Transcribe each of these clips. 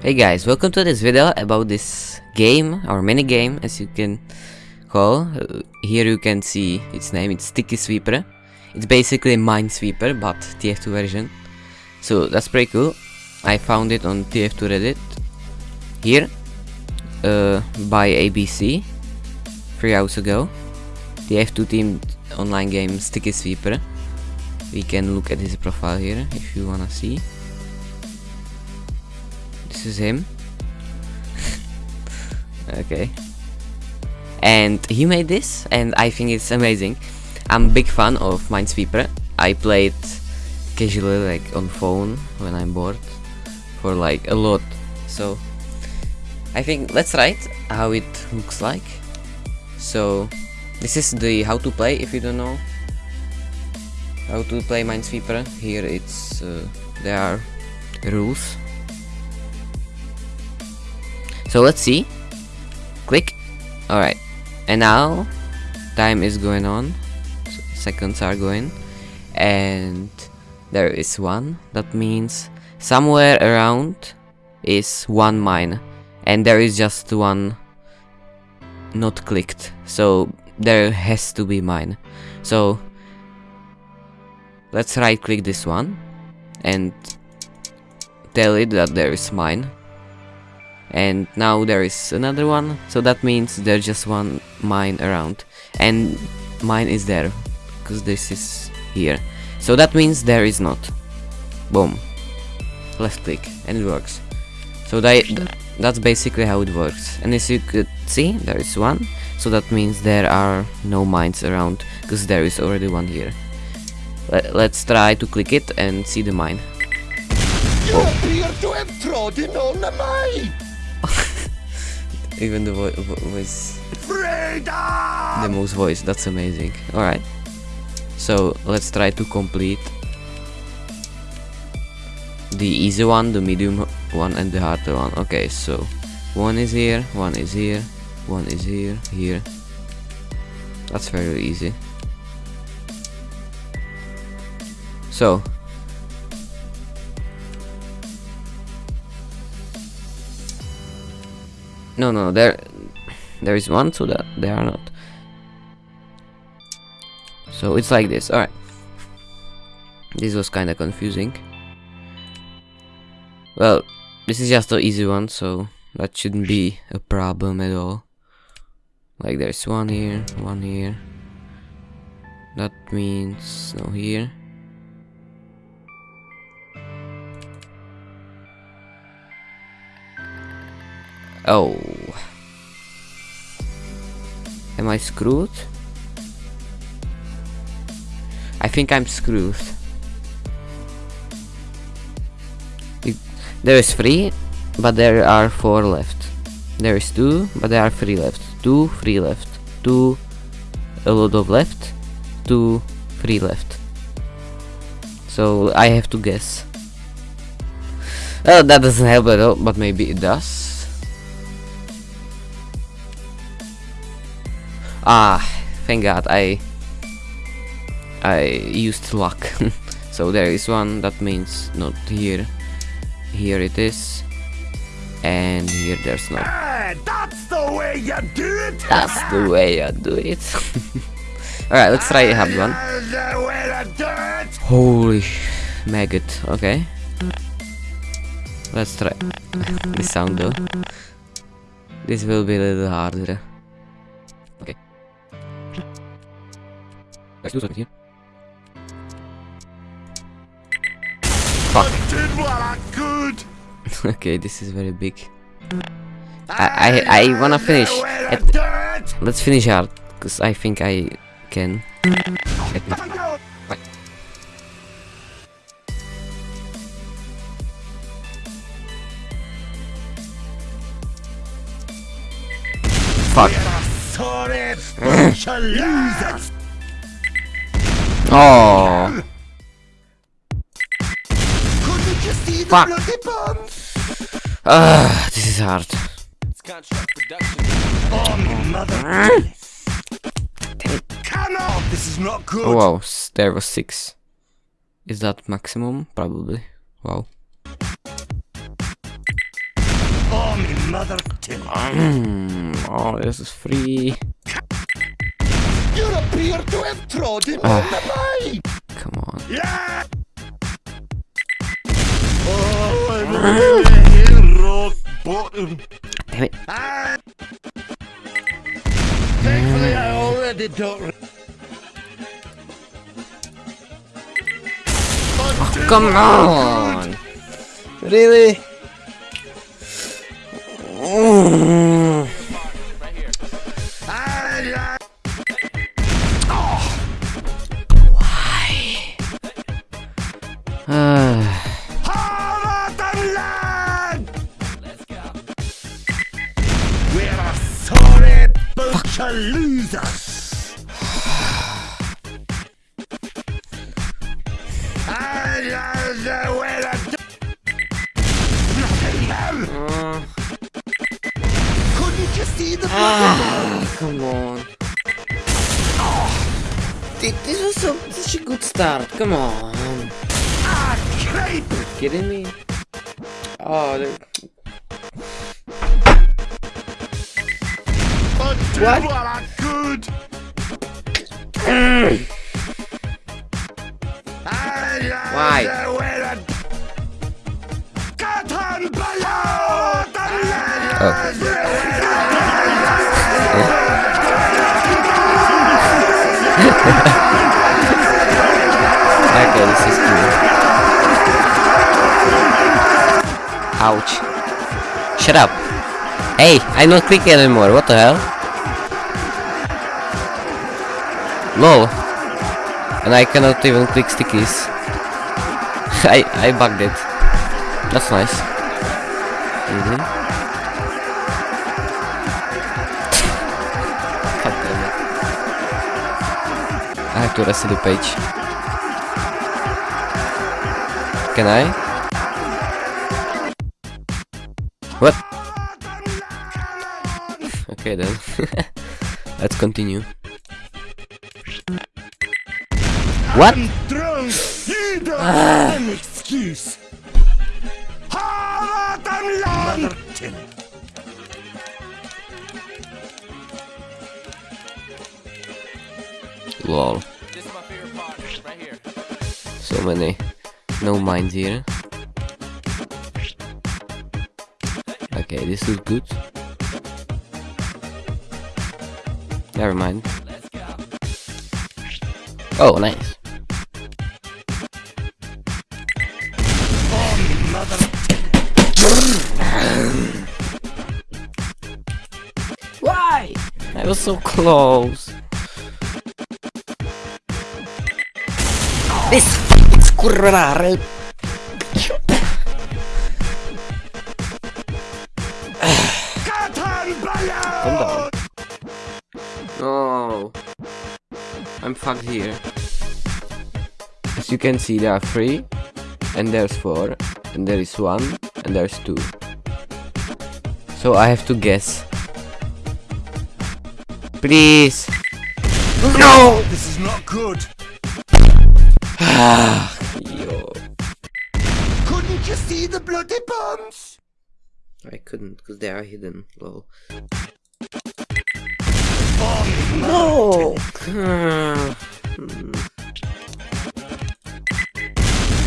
Hey guys, welcome to this video about this game, or mini game as you can call. Uh, here you can see its name, it's Sticky Sweeper. It's basically Minesweeper, but TF2 version. So that's pretty cool. I found it on TF2 Reddit. Here, uh, by ABC, three hours ago. TF2 team online game Sticky Sweeper. We can look at his profile here if you wanna see. This is him. okay. And he made this, and I think it's amazing. I'm a big fan of Minesweeper. I play it casually, like on phone when I'm bored, for like a lot. So I think let's write how it looks like. So this is the how to play if you don't know how to play Minesweeper. Here it's uh, there are rules so let's see. Click. Alright. And now time is going on. seconds are going. And there is one. That means somewhere around is one mine. And there is just one not clicked. So there has to be mine. So let's right click this one and tell it that there is mine and now there is another one. So that means there's just one mine around. And mine is there. Because this is here. So that means there is not. Boom. Left click. And it works. So that that's basically how it works. And as you could see there is one. So that means there are no mines around. Because there is already one here. Let, let's try to click it and see the mine. You appear to have trodden on the mine! Even the vo vo voice. The most voice. That's amazing. Alright. So let's try to complete the easy one, the medium one, and the harder one. Okay, so one is here, one is here, one is here, here. That's very easy. So No, no, there, there is one, so that they are not. So it's like this. All right. This was kind of confusing. Well, this is just an easy one, so that shouldn't be a problem at all. Like there's one here, one here. That means no here. Oh. Am I screwed? I think I'm screwed. there is three, but there are four left. There is two, but there are three left. Two, three left. Two, a lot of left. Two, three left. So I have to guess. Oh, that doesn't help at all, but maybe it does. Ah, thank god, I I used luck. so there is one, that means not here. Here it is. And here there's no. Hey, that's the way you do it! That's the way I do it. Alright, let's try a hard one. the way to do it! Holy maggot, okay. Let's try this sound though. This will be a little harder. Let's do something here. Fuck. I did what I could! okay, this is very big. I I, I wanna finish. The way to At- let's finish hard, cause I think I can. Fuck. Oh. Fuck. Ugh, this is hard. Oh, wow, there was six. Is that maximum? Probably. Wow. Oh, oh, this is free. You appear to have trodden Ah. on the mine. Come on. Yeah. Oh, I'm really here, rock bottom. Damn it. Ah. Thankfully, I already don't. Oh, come on! Really? We're a sorry bunch of losers. I uh, uh, see the ah, come on. Th- This was such a good start, come on. Creep? Kidding me? Oh, they're- But What? are a good. Why? Why? Cotton below the Oh. Ouch. Shut up. Hey, I'm not clicking anymore, what the hell? LOL. And I cannot even click stickies. I, I bugged it. That's nice. Mhm. God damn it. I have to reset the page. Can I? What? Okay then. Let's continue. What? I'm drunk. You don't have an excuse. Lol. This is my favorite part, right here. So many no minds here. Okay, this is good. Never mind. Let's go. Oh, nice. Why? I was so close. This fucking Here. As you can see, there are three, and there's four, and there is one, and there's two. So I have to guess. Please. No! This is not good. Yo. Couldn't you see the bloody bombs? I couldn't, because they are hidden. Lol. No!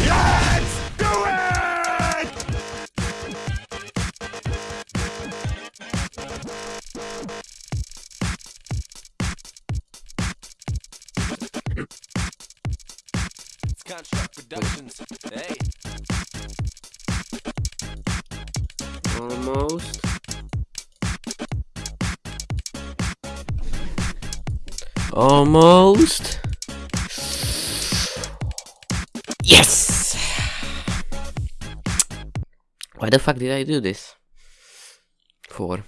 let's do it! It's Construct Productions. Hey, Almost. Almost. Yes! Why the fuck did I do this? Four.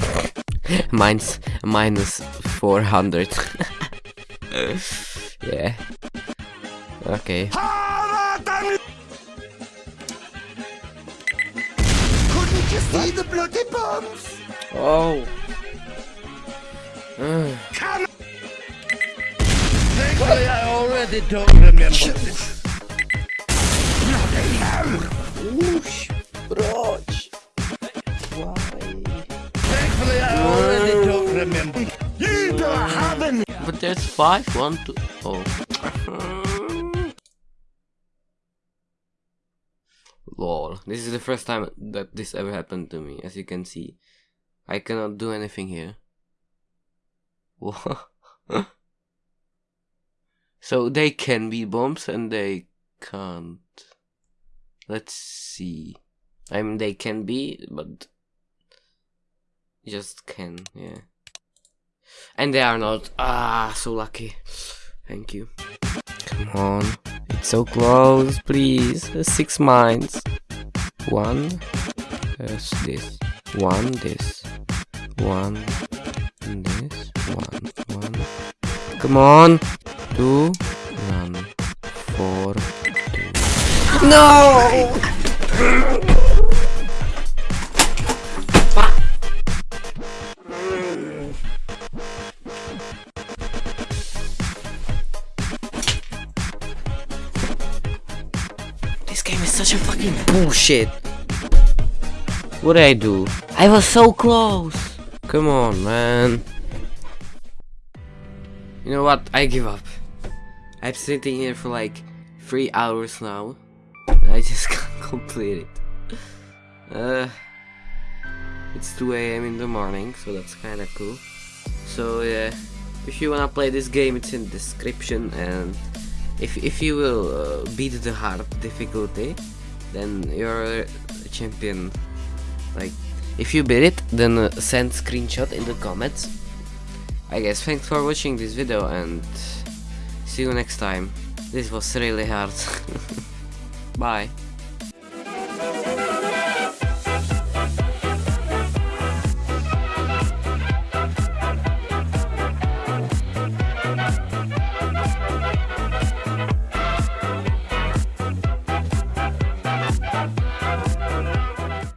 Mine's minus 400. yeah. Okay. Couldn't you see the bloody bombs? Oh. I already don't remember this. Bloody hell! Whoosh! Brooch! Why? Thankfully I already don't remember. You don't have any! But there's five, one, two, four. Lol, this is the first time that this ever happened to me, as you can see. I cannot do anything here. What? so they can be bombs and they can't. Let's see. I mean, they can be, but just can, yeah. And they are not. Ah, so lucky. Thank you. Come on. It's so close, please. Six mines. One. There's this. One, this. One. This. One. One. Come on. Two. Four. No! This game is such a fucking bullshit. What did I do? I was so close. Come on, man. You know what? I give up. I'm sitting here for like three hours now. I just can't complete it. Uh, it's 2 a.m. in the morning, so that's kind of cool. So yeah, if you wanna play this game, it's in the description and if, if you will uh, beat the hard difficulty then you're a champion like if you beat it then uh, send screenshot in the comments I guess thanks for watching this video and see you next time. This was really hard. Bye